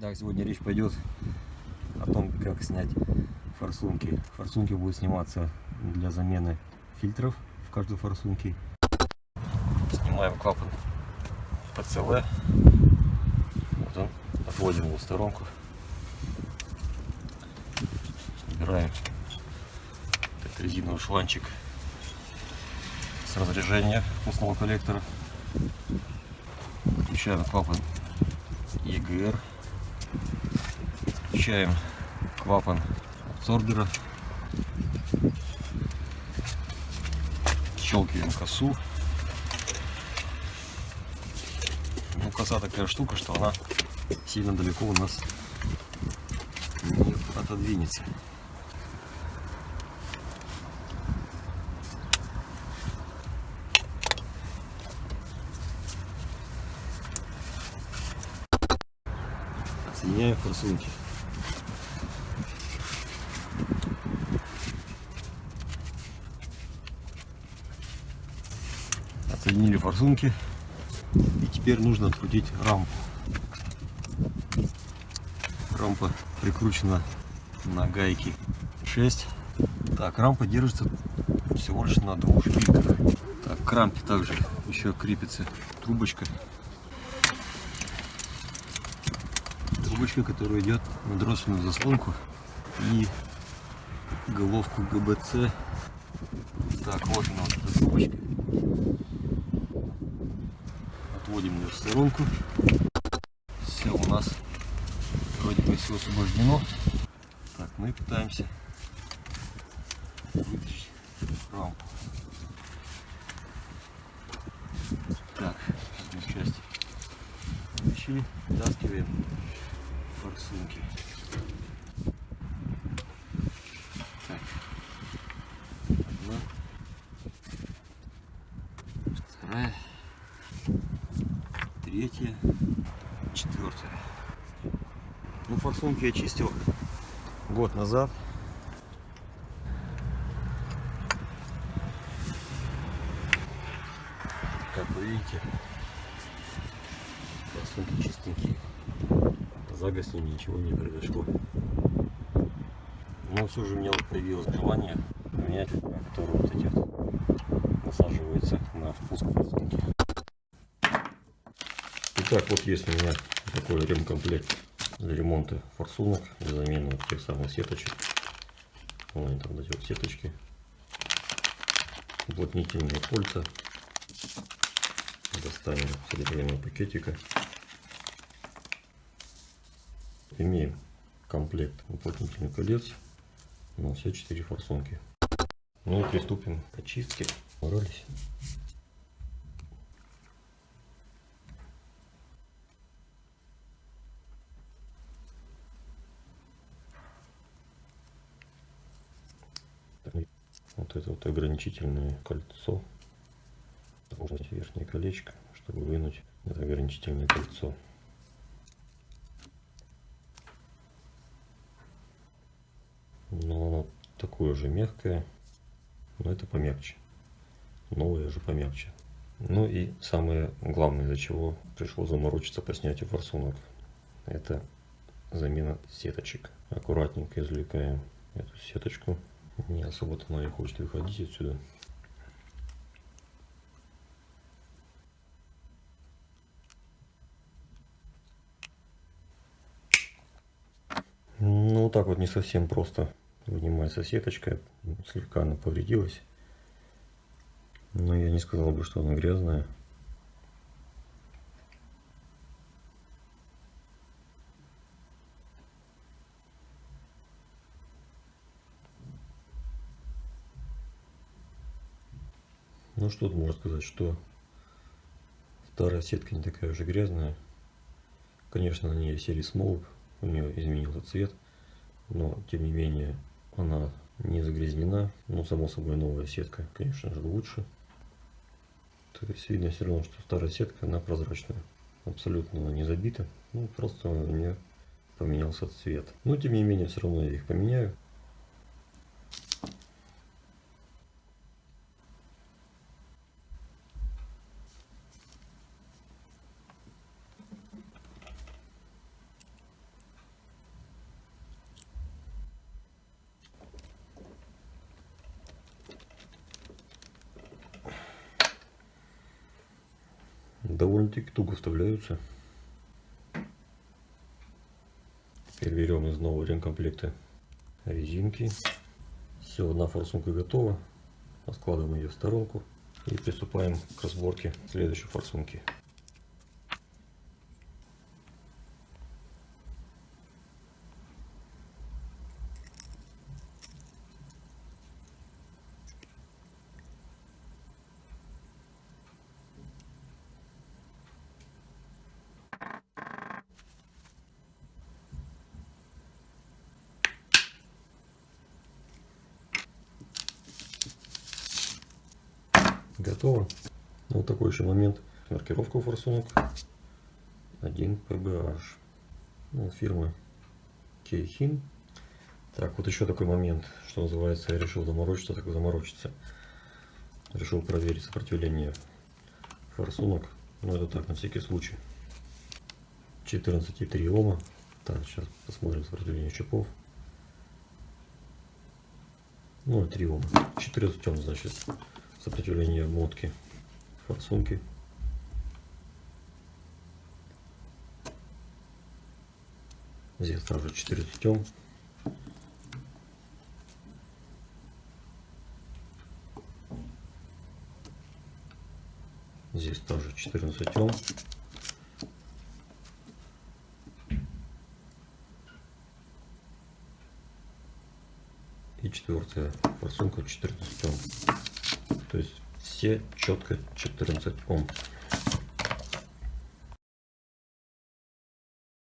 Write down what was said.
Да, сегодня речь пойдет о том, как снять форсунки. Форсунки будут сниматься для замены фильтров в каждой форсунке. Снимаем клапан ПЦВ. Вот он. Отводим его в сторонку. Убираем этот резиновый шланчик с разряжения впускного коллектора. Включаем клапан EGR. Включаем клапан абсорбера. Щелкиваем косу. Ну, коса такая штука, что она сильно далеко у нас не отодвинется. Отсоединяем форсунки. Форсунки. И теперь нужно открутить рампу. Рампа прикручена на гайки 6. Так, рампа держится всего лишь на двух шпильках. Так, к рампе также еще крепится трубочка. Трубочка, которая идет на дроссельную заслонку и головку ГБЦ. Так, вот она вот эта трубочка. Отводим ее в сторонку. Все у нас вроде бы все освобождено. Так, мы пытаемся вытащить рампу. Так, одну часть вытащили, вытаскиваем форсунки. Так, одна, вторая, третья, четвертая. Ну, форсунки я чистил год назад. Как вы видите, форсунки чистенькие. За год с ними ничего не произошло. Но все же у меня вот появилось желание поменять, которые вот эти вот насаживаются на впуск форсунки. Итак, вот есть у меня такой ремкомплект для ремонта форсунок, для замены вот тех самых сеточек. Вон там эти вот сеточки. Уплотнительные кольца. Достанем содержимое пакетика. Имеем комплект уплотнительных колец на все четыре форсунки. Ну и приступим к очистке. Боролись. Вот это вот ограничительное кольцо. Нужно верхнее колечко, чтобы вынуть это ограничительное кольцо. Но оно такое же мягкое, но это помягче. Новое же помягче. Ну и самое главное, из-за чего пришло заморочиться по снятию форсунок, это замена сеточек. Аккуратненько извлекаем эту сеточку. Не особо-то она и хочет выходить отсюда. Ну, вот так вот не совсем просто вынимается сеточка. Слегка она повредилась. Но я не сказал бы, что она грязная. Ну что тут можно сказать, что старая сетка не такая уже грязная. Конечно, на ней серии смолок, у нее изменился цвет, но тем не менее она не загрязнена. Ну, само собой, новая сетка, конечно же, лучше. То есть видно все равно, что старая сетка, она прозрачная. Абсолютно не забита. Ну, просто у нее поменялся цвет. Но, тем не менее, все равно я их поменяю. Довольно-таки туго вставляются. Теперь берем из нового ремкомплекта резинки. Все, одна форсунка готова. Откладываем ее в сторонку и приступаем к разборке следующей форсунки. Готово. Вот такой еще момент. Маркировка форсунок 1 PBH. Ну, фирмы Кейхин. Так, вот еще такой момент, что называется, я решил заморочиться, так заморочиться. Решил проверить сопротивление форсунок. Но это так, на всякий случай. 14,3 Ома. Так, сейчас посмотрим сопротивление чипов. Ну, 3 Ома. 14 Ом, значит сопротивление мотки форсунки. Здесь также 4 стем. Здесь тоже 14 ом. И четвертая форсунка 14 ом. То есть все четко 14 Ом.